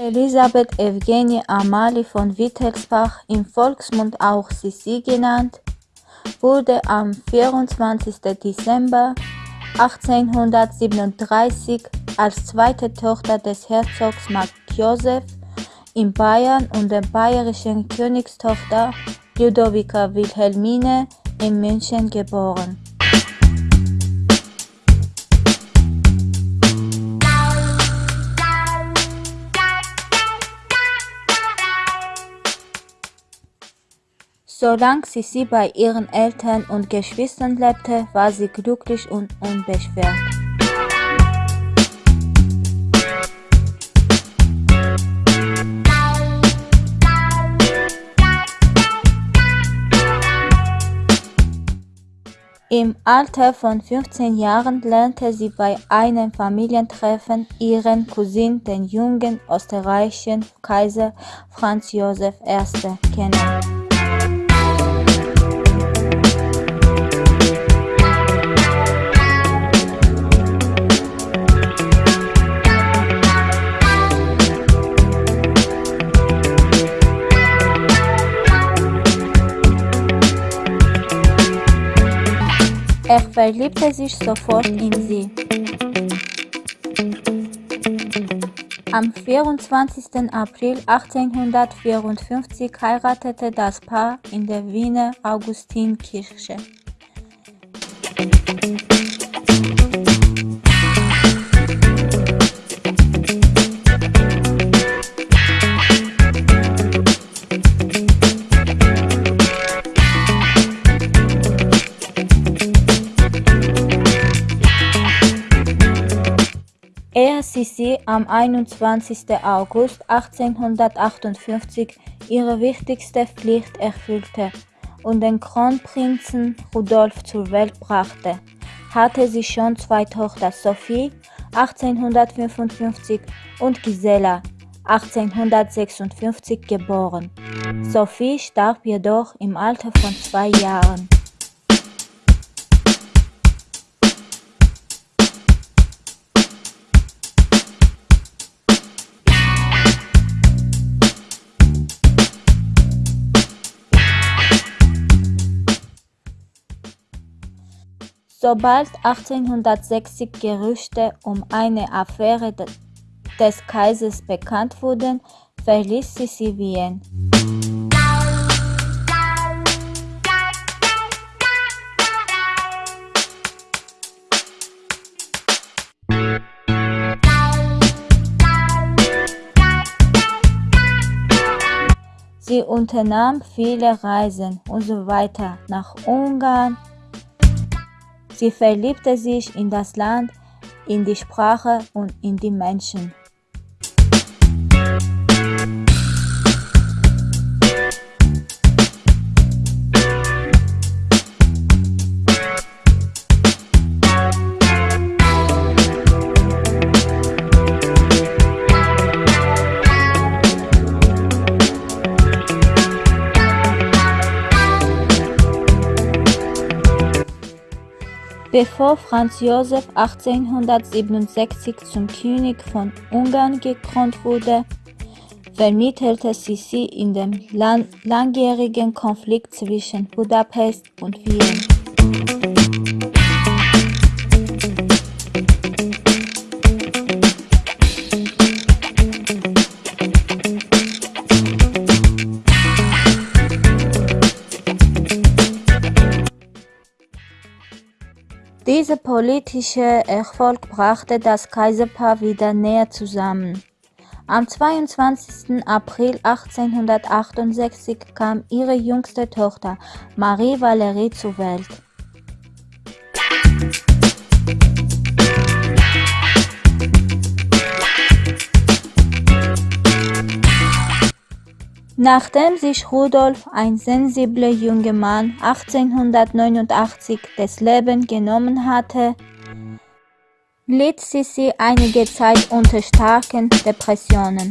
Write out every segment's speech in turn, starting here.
Elisabeth Evgenie Amalie von Wittelsbach, im Volksmund auch Sissi genannt, wurde am 24. Dezember 1837 als zweite Tochter des Herzogs Mark Joseph in Bayern und der bayerischen Königstochter Ludovica Wilhelmine in München geboren. Solange sie bei ihren Eltern und Geschwistern lebte, war sie glücklich und unbeschwert. Im Alter von 15 Jahren lernte sie bei einem Familientreffen ihren Cousin, den jungen österreichischen Kaiser Franz Josef I. kennen. Er verliebte sich sofort in sie. Am 24. April 1854 heiratete das Paar in der Wiener Augustinkirche. Ehe am 21. August 1858 ihre wichtigste Pflicht erfüllte und den Kronprinzen Rudolf zur Welt brachte, hatte sie schon zwei Tochter Sophie 1855 und Gisela 1856 geboren. Sophie starb jedoch im Alter von zwei Jahren. Sobald 1860 Gerüchte um eine Affäre des Kaisers bekannt wurden, verließ sie Wien. Sie unternahm viele Reisen und so weiter nach Ungarn, Sie verliebte sich in das Land, in die Sprache und in die Menschen. Bevor Franz Josef 1867 zum König von Ungarn gekrönt wurde, vermittelte Sissi in dem langjährigen Konflikt zwischen Budapest und Wien. Dieser politische Erfolg brachte das Kaiserpaar wieder näher zusammen. Am 22. April 1868 kam ihre jüngste Tochter Marie Valerie zur Welt. Nachdem sich Rudolf, ein sensibler junger Mann, 1889 das Leben genommen hatte, litt Sissi einige Zeit unter starken Depressionen.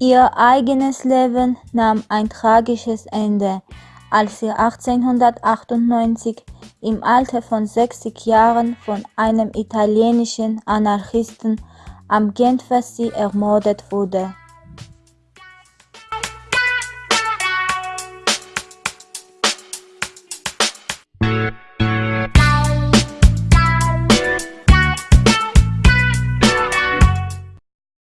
Ihr eigenes Leben nahm ein tragisches Ende, als sie 1898 im Alter von 60 Jahren von einem italienischen Anarchisten am Genfersee ermordet wurde